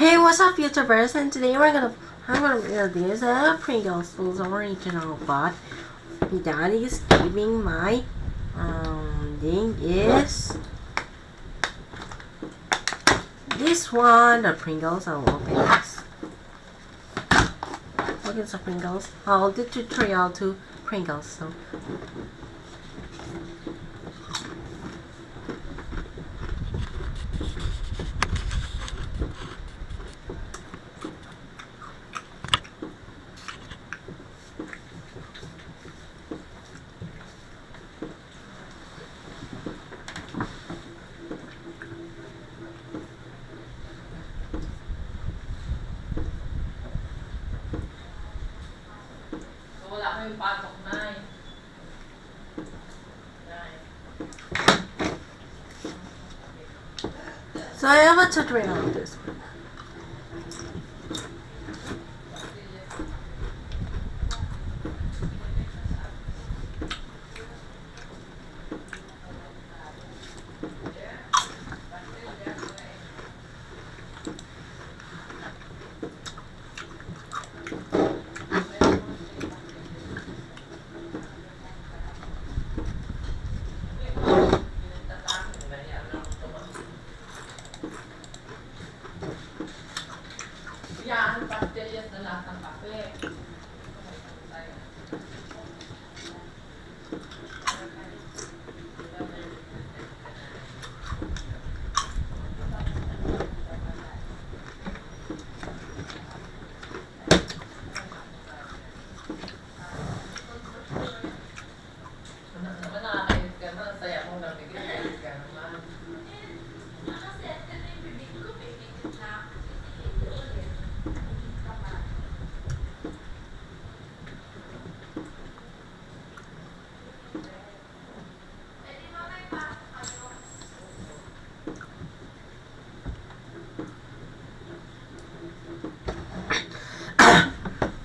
Hey, what's up, YouTubers? And today we're gonna I'm gonna build this uh, Pringles original, but is giving my um thing is this one. The Pringles. I'll open this. Look at the Pringles. I'll do tutorial to Pringles. So So I have a tutorial on this one. yang pastinya senang tanpa sampai.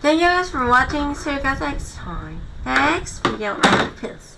Thank you guys for watching. See you guys next time. Next video. Peace.